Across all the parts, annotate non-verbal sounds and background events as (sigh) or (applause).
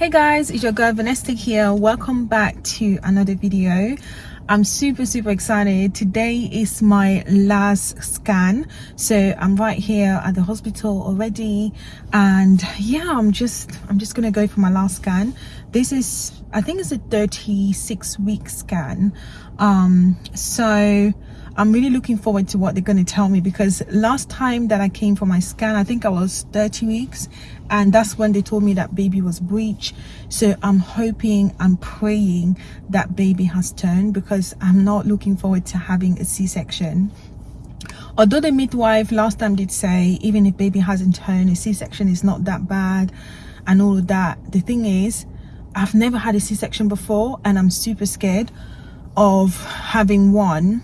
hey guys it's your girl Vanessa here. Welcome back to another video. I'm super super excited. Today is my last scan. So i'm right here at the hospital already. And yeah i'm just i'm just gonna go for my last scan. This is i think it's a 36 week scan um so I'm really looking forward to what they're going to tell me because last time that I came for my scan, I think I was 30 weeks and that's when they told me that baby was breech. So I'm hoping, I'm praying that baby has turned because I'm not looking forward to having a C-section. Although the midwife last time did say even if baby hasn't turned, a C-section is not that bad and all of that. The thing is, I've never had a C-section before and I'm super scared of having one.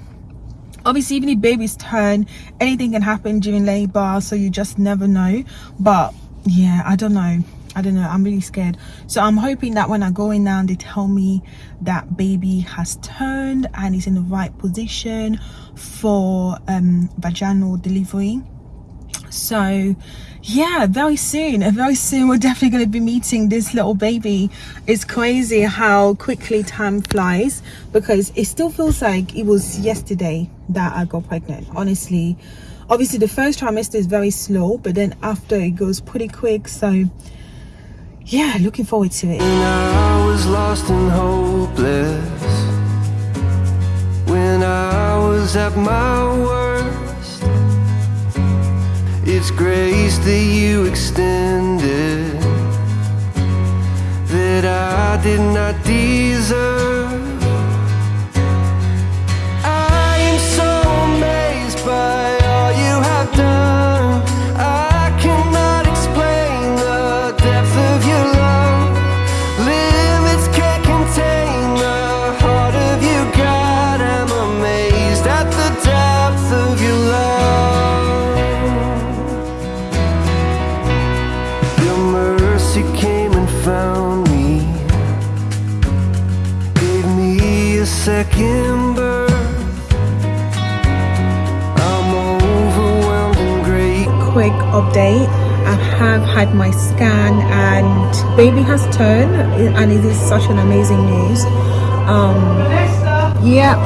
Obviously even if babies turn anything can happen during labor so you just never know. But yeah i don't know. I don't know. I'm really scared. So i'm hoping that when i go in now they tell me that baby has turned and is in the right position for um vaginal delivery. So yeah very soon very soon we're definitely going to be meeting this little baby. It's crazy how quickly time flies because it still feels like it was yesterday that i got pregnant. Honestly obviously the first trimester is very slow but then after it goes pretty quick so yeah looking forward to it. When i was lost and hopeless when i was at my worst it's grace that you extended That I did not deserve Quick update. I have had my scan and baby has turned and it is such an amazing news. Um yeah.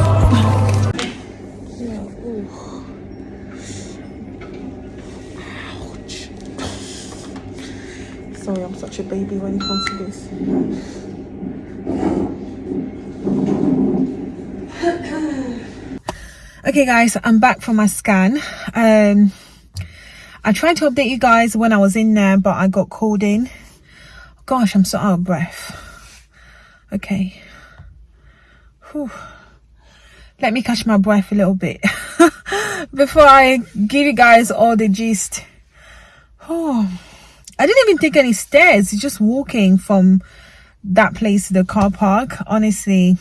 Sorry i'm such a baby when it comes to this. Okay guys i'm back from my scan. Um i tried to update you guys when i was in there but i got called in. Gosh i'm so out of breath. Okay. Whew. let me catch my breath a little bit. (laughs) Before i give you guys all the gist. Oh i didn't even take any stairs. Just walking from that place to the car park honestly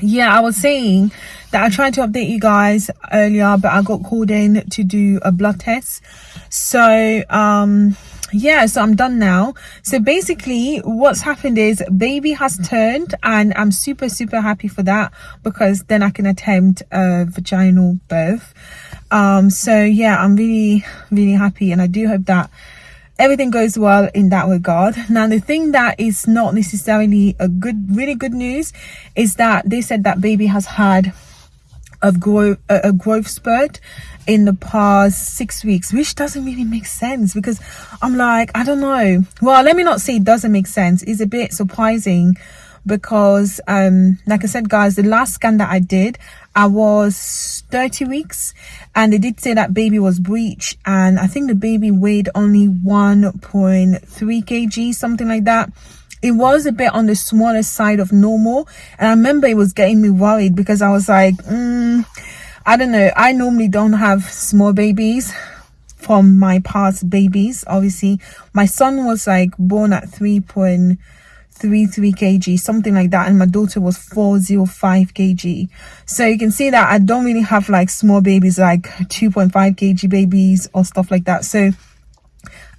yeah i was saying that i tried to update you guys earlier but i got called in to do a blood test. So um yeah so i'm done now. So basically what's happened is baby has turned and i'm super super happy for that because then i can attempt a vaginal birth. Um so yeah i'm really really happy and i do hope that everything goes well in that regard. Now the thing that is not necessarily a good really good news is that they said that baby has had a growth a growth spurt in the past six weeks which doesn't really make sense because i'm like i don't know. Well let me not say it doesn't make sense. It's a bit surprising because um like i said guys the last scan that i did I was 30 weeks and they did say that baby was breech and I think the baby weighed only 1.3 kg something like that it was a bit on the smaller side of normal and I remember it was getting me worried because I was like mm, I don't know I normally don't have small babies from my past babies obviously my son was like born at 3. 33 kg something like that and my daughter was 405 kg so you can see that i don't really have like small babies like 2.5 kg babies or stuff like that so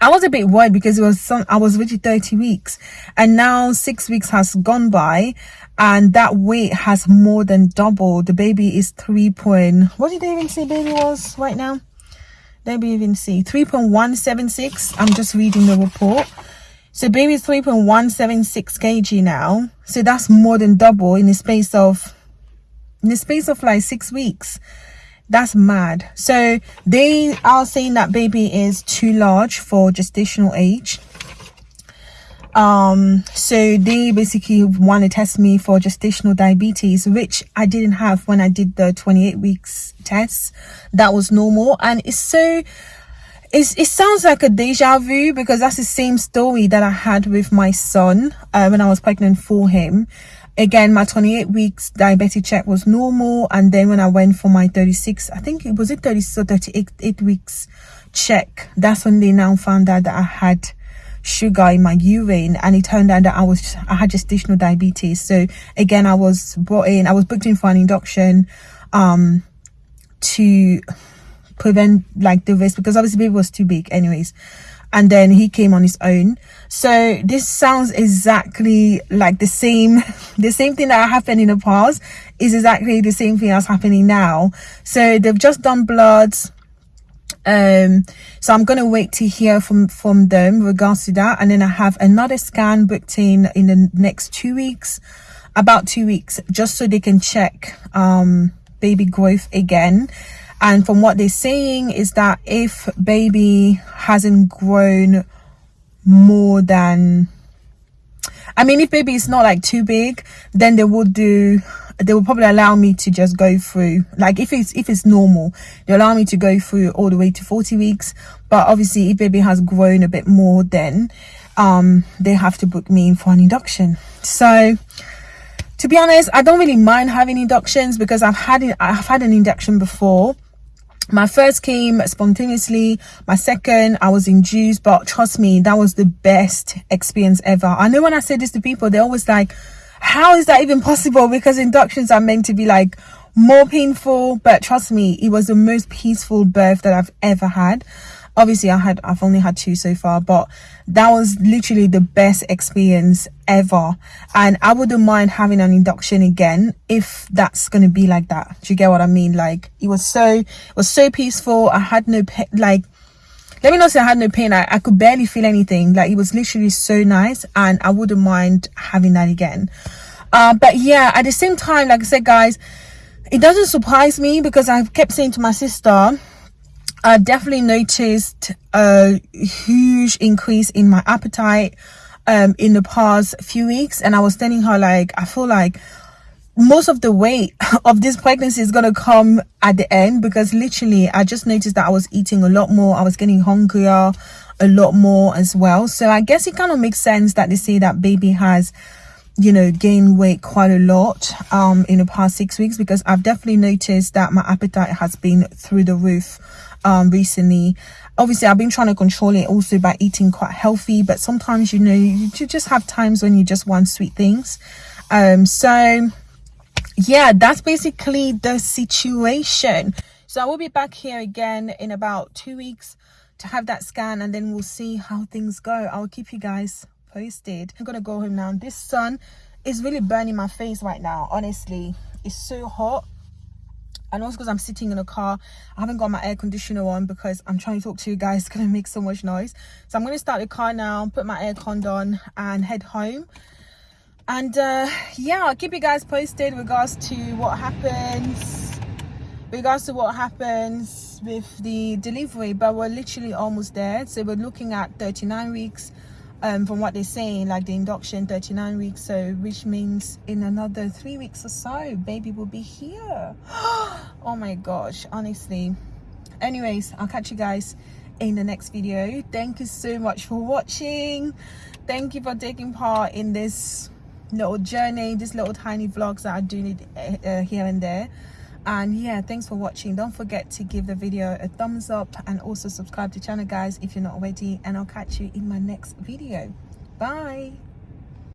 I was a bit worried because it was some I was already 30 weeks and now six weeks has gone by and that weight has more than doubled. The baby is 3 point, what did they even say baby was right now? Let me even see 3.176. I'm just reading the report so baby is 3.176 kg now. So that's more than double in the space of in the space of like six weeks. That's mad. So they are saying that baby is too large for gestational age. Um so they basically want to test me for gestational diabetes which i didn't have when i did the 28 weeks test. That was normal. And it's so it's, it sounds like a deja vu because that's the same story that i had with my son uh, when i was pregnant for him. Again my 28 weeks diabetic check was normal and then when i went for my 36 i think it was it 36 or 38 eight weeks check that's when they now found out that i had sugar in my urine and it turned out that I was I had gestational diabetes. So again I was brought in I was booked in for an induction um to prevent like the risk because obviously baby was too big anyways. And then he came on his own. So this sounds exactly like the same (laughs) the same thing that happened in the past is exactly the same thing that's happening now. So they've just done bloods um so i'm gonna wait to hear from from them regards to that. And then i have another scan booked in in the next two weeks about two weeks just so they can check um baby growth again and from what they're saying is that if baby hasn't grown more than i mean if baby is not like too big then they will do they will probably allow me to just go through like if it's if it's normal they allow me to go through all the way to 40 weeks. But obviously if baby has grown a bit more then um they have to book me in for an induction. So to be honest i don't really mind having inductions because i've had i've had an induction before my first came spontaneously. My second i was induced but trust me that was the best experience ever. I know when i say this to people they're always like how is that even possible? Because inductions are meant to be like more painful but trust me it was the most peaceful birth that i've ever had obviously i had i've only had two so far but that was literally the best experience ever and i wouldn't mind having an induction again if that's going to be like that do you get what i mean like it was so it was so peaceful i had no pain, like let me not say I had no pain. I, I could barely feel anything. Like it was literally so nice and I wouldn't mind having that again. Uh, but yeah, at the same time, like I said, guys, it doesn't surprise me because i've kept saying to my sister, I definitely noticed a huge increase in my appetite um, in the past few weeks. And I was telling her like, I feel like most of the weight (laughs) of this pregnancy is gonna come at the end because literally i just noticed that i was eating a lot more i was getting hungrier a lot more as well so i guess it kind of makes sense that they say that baby has you know gained weight quite a lot um in the past six weeks because i've definitely noticed that my appetite has been through the roof um recently. Obviously i've been trying to control it also by eating quite healthy but sometimes you know you just have times when you just want sweet things. Um so yeah that's basically the situation. So i will be back here again in about two weeks to have that scan and then we'll see how things go. I'll keep you guys posted. I'm gonna go home now. This sun is really burning my face right now honestly. It's so hot and also because i'm sitting in a car. I haven't got my air conditioner on because i'm trying to talk to you guys it's gonna make so much noise. So i'm to start the car now put my air con on and head home. And uh, yeah i'll keep you guys posted regards to what happens regards to what happens with the delivery but we're literally almost there. So we're looking at 39 weeks um, from what they're saying like the induction 39 weeks so which means in another three weeks or so baby will be here. (gasps) Oh my gosh honestly. Anyways i'll catch you guys in the next video. Thank you so much for watching. Thank you for taking part in this little journey this little tiny vlogs that i do need uh, uh, here and there and yeah thanks for watching. Don't forget to give the video a thumbs up and also subscribe to the channel guys if you're not already. And i'll catch you in my next video. Bye